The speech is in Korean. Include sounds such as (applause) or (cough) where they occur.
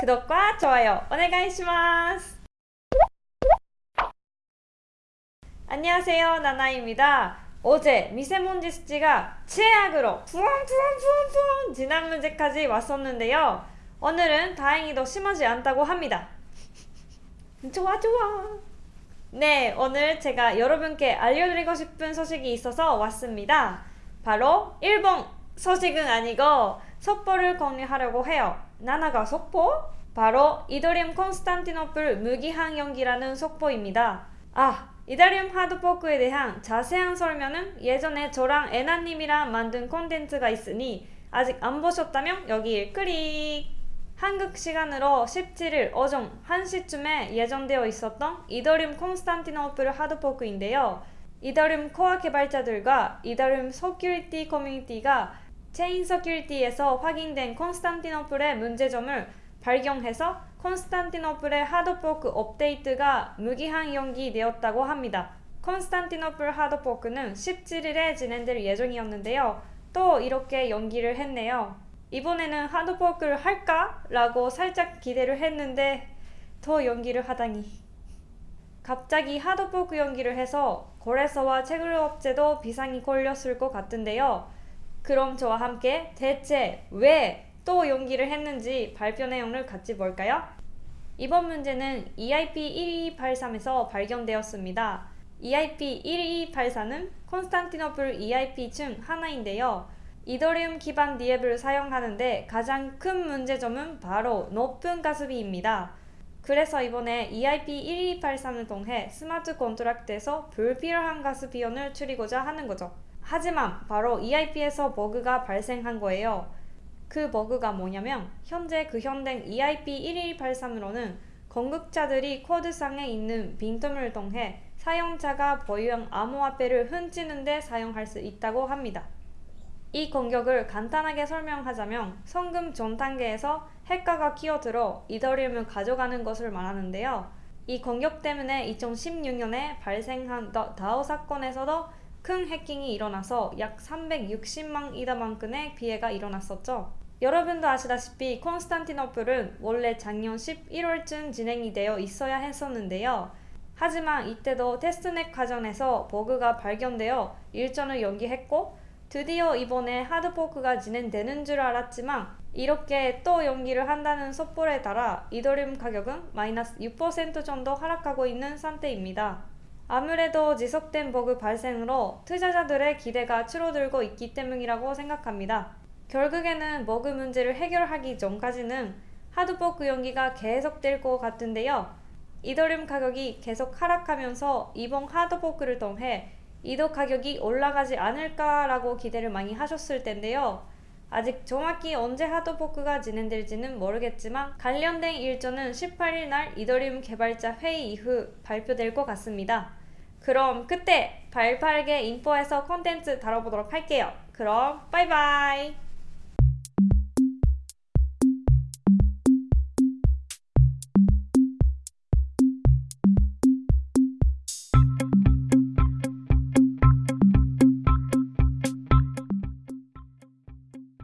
구독과 좋아요 오네가이시마스. 안녕하세요 나나입니다. 어제 미세먼지 수치가 최악으로 푸엉푸엉푸엉푸엉 지난 문제까지 왔었는데요. 오늘은 다행히도 심하지 않다고 합니다. (laughs) 좋아 좋아. 네 오늘 제가 여러분께 알려드리고 싶은 소식이 있어서 왔습니다. 바로 일본 소식은 아니고 속보를 공유하려고 해요 나나가 속보? 바로 이더리움 콘스탄티노플 무기한 연기라는 속보입니다 아 이더리움 하드포크에 대한 자세한 설명은 예전에 저랑 애나님이랑 만든 콘텐츠가 있으니 아직 안 보셨다면 여기 클릭 한국 시간으로 17일 오전 1시쯤에 예정되어 있었던 이더리움 콘스탄티노플 하드포크인데요. 이더리움 코어 개발자들과 이더리움 security 커뮤니티가 ChainSecurity에서 확인된 콘스탄티노플의 문제점을 발견해서 콘스탄티노플의 hard fork 업데이트가 무기한 연기되었다고 합니다. 콘스탄티노플 hard fork는 17일에 진행될 예정이었는데요. 또 이렇게 연기를 했네요. 이번에는 hard fork를 할까? 라고 살짝 기대를 했는데 더 연기를 하다니 갑자기 하드포크 연기를 해서 거래소와 채굴업체도 비상이 걸렸을 것 같은데요 그럼 저와 함께 대체 왜 또 연기를 했는지 발표 내용을 같이 볼까요? 이번 문제는 EIP 1283에서 발견되었습니다. EIP 1284는 콘스탄티노플 EIP 중 하나인데요. 이더리움 기반 디앱을 사용하는데 가장 큰 문제점은 바로 높은 가스비입니다. 그래서 이번에 EIP 1283을 통해 smart contract에서 불필요한 가스 비용을 줄이고자 하는 거죠. 하지만 바로 EIP에서 버그가 발생한 거예요. 그 버그가 뭐냐면 현재 구현된 EIP 1283으로는 공격자들이 코드상에 있는 빈틈을 통해 사용자가 보유한 암호화폐를 훔치는 데 사용할 수 있다고 합니다. 이 공격을 간단하게 설명하자면 송금 전 단계에서 해커가 끼어들어 이더리움을 가져가는 것을 말하는데요. 이 공격 때문에 2016년에 발생한 다오 사건에서도 큰 해킹이 일어나서 약 360만 이더만큼의 피해가 일어났었죠. 여러분도 아시다시피 콘스탄티노플은 원래 작년 11월쯤 진행이 되어 있어야 했었는데요. 하지만 이때도 테스트넷 과정에서 버그가 발견되어 일정을 연기했고 드디어 이번에 하드포크가 진행되는 줄 알았지만 이렇게 또 연기를 한다는 속보에 따라 이더리움 가격은 마이너스 6% 정도 하락하고 있는 상태입니다. 아무래도 지속된 버그 발생으로 투자자들의 기대가 줄어들고 있기 때문이라고 생각합니다. 결국에는 버그 문제를 해결하기 전까지는 하드포크 연기가 계속될 것 같은데요. 이더리움 가격이 계속 하락하면서 이번 하드포크를 통해 이더 가격이 올라가지 않을까라고 기대를 많이 하셨을 텐데요. 아직 정확히 언제 하드포크가 진행될지는 모르겠지만 관련된 일정은 18일 날 이더리움 개발자 회의 이후 발표될 것 같습니다. 그럼 그때 발빠르게 인포에서 콘텐츠 다뤄보도록 할게요. 그럼 빠이빠이